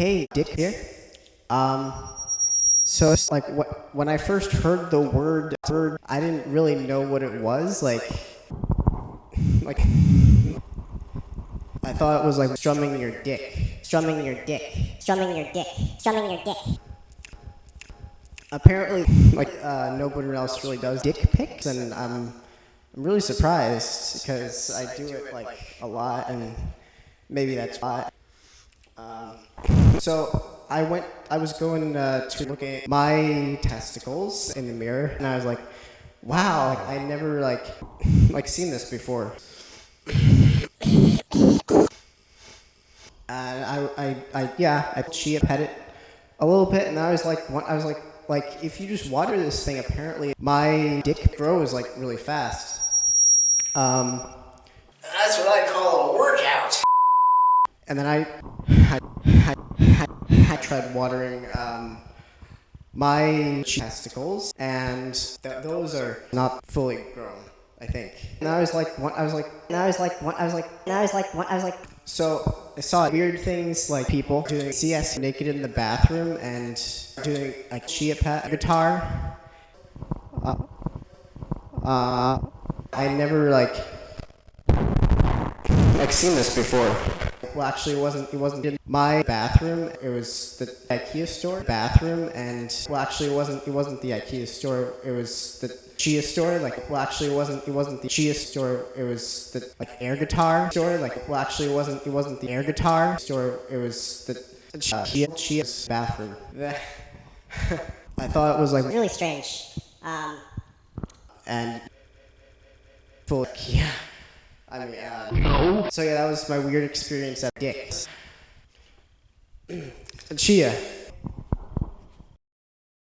Hey, Dick here. Um, so it's like wh- when I first heard the word word, I didn't really know what it was. Like, like I thought it was like strumming your dick, strumming your dick, strumming your dick, strumming your dick. Apparently, like uh, nobody else really does dick pics, and I'm I'm really surprised because I do it like a lot, and maybe that's why. Um, so I went. I was going uh, to look at my testicles in the mirror, and I was like, "Wow! Like, I never like like seen this before." And I, I, I, yeah, I chia pet it a little bit, and I was like, I was like, like if you just water this thing, apparently my dick grows like really fast. Um, That's what I call a workout. And then I, I, I, I, tried watering um, my testicles, and th- those are not fully grown. I think. And I was like, one, I was like, And I was like, one, I was like, and I was like, one, I was like, so I saw weird things like people doing CS naked in the bathroom and doing like chia pet guitar. Uh, uh, I never like like seen this before. Well, actually, it wasn't. It wasn't in my bathroom. It was the IKEA store bathroom, and well, actually, it wasn't. It wasn't the IKEA store. It was the Chia store. Like, well, actually, it wasn't. It wasn't the Chia store. It was the like air guitar store. Like, well, actually, it wasn't. It wasn't the air guitar store. It was the uh, Chia Chia's bathroom. I thought it was like really strange. Um, and full. Yeah. I mean, uh, no. So yeah, that was my weird experience at Dick's. Chia,